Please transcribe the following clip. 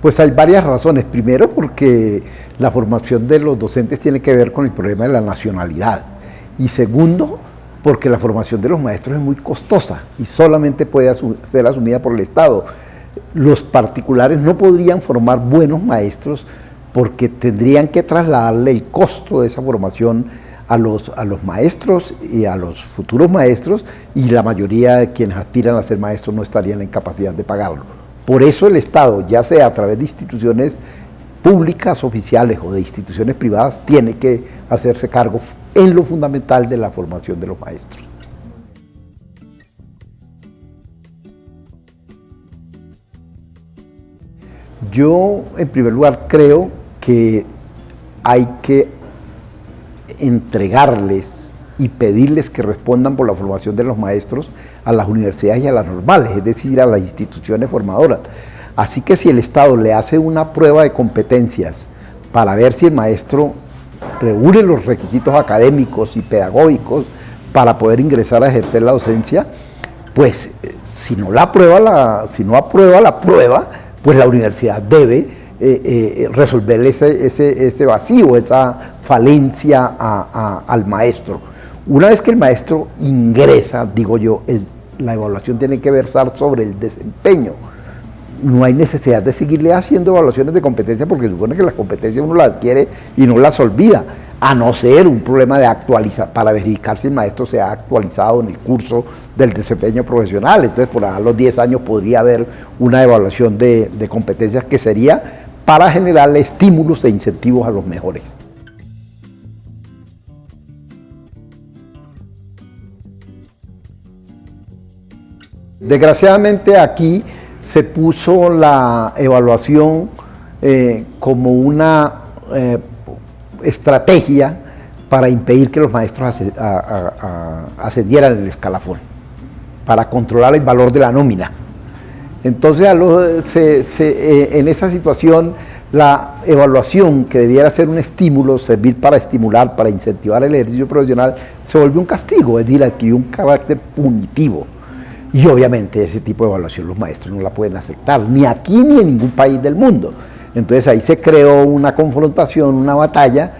Pues hay varias razones. Primero porque la formación de los docentes tiene que ver con el problema de la nacionalidad. Y segundo, porque la formación de los maestros es muy costosa y solamente puede ser asumida por el Estado. Los particulares no podrían formar buenos maestros porque tendrían que trasladarle el costo de esa formación a los, a los maestros y a los futuros maestros y la mayoría de quienes aspiran a ser maestros no estarían en capacidad de pagarlo. Por eso el Estado, ya sea a través de instituciones públicas oficiales o de instituciones privadas, tiene que hacerse cargo en lo fundamental de la formación de los maestros. Yo, en primer lugar, creo que hay que entregarles y pedirles que respondan por la formación de los maestros a las universidades y a las normales, es decir, a las instituciones formadoras. Así que si el Estado le hace una prueba de competencias para ver si el maestro reúne los requisitos académicos y pedagógicos para poder ingresar a ejercer la docencia, pues eh, si no la aprueba la, si no aprueba la prueba, pues la universidad debe eh, eh, resolver ese, ese, vacío, esa falencia al maestro. Una vez que el maestro ingresa, digo yo, la evaluación tiene que versar sobre el desempeño. No hay necesidad de seguirle haciendo evaluaciones de competencia porque supone que las competencias uno las adquiere y no las olvida, a no ser un problema de actualizar, para verificar si el maestro se ha actualizado en el curso del desempeño profesional. Entonces, por a los 10 años podría haber una evaluación de, de competencias que sería para generarle estímulos e incentivos a los mejores. Desgraciadamente aquí se puso la evaluación eh, como una eh, estrategia para impedir que los maestros ascendieran el escalafón, para controlar el valor de la nómina. Entonces, eh, en esa situación, la evaluación que debiera ser un estímulo, servir para estimular, para incentivar el ejercicio profesional, se volvió un castigo, es decir, adquirió un carácter punitivo. Y obviamente ese tipo de evaluación los maestros no la pueden aceptar, ni aquí ni en ningún país del mundo. Entonces ahí se creó una confrontación, una batalla